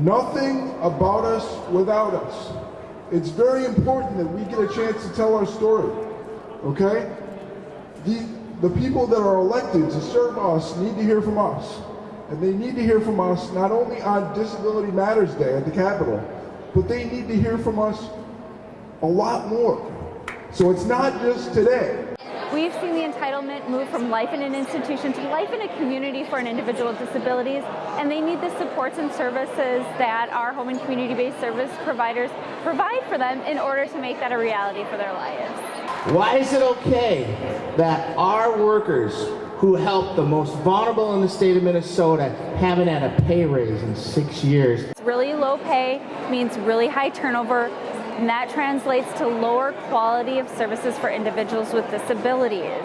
nothing about us without us. It's very important that we get a chance to tell our story. Okay? The, the people that are elected to serve us need to hear from us. And they need to hear from us not only on Disability Matters Day at the Capitol, but they need to hear from us a lot more. So it's not just today. We've seen the entitlement move from life in an institution to life in a community for an individual with disabilities, and they need the supports and services that our home and community-based service providers provide for them in order to make that a reality for their lives. Why is it okay that our workers who help the most vulnerable in the state of Minnesota haven't had a pay raise in six years? Really low pay means really high turnover, and that translates to lower quality of services for individuals with disabilities.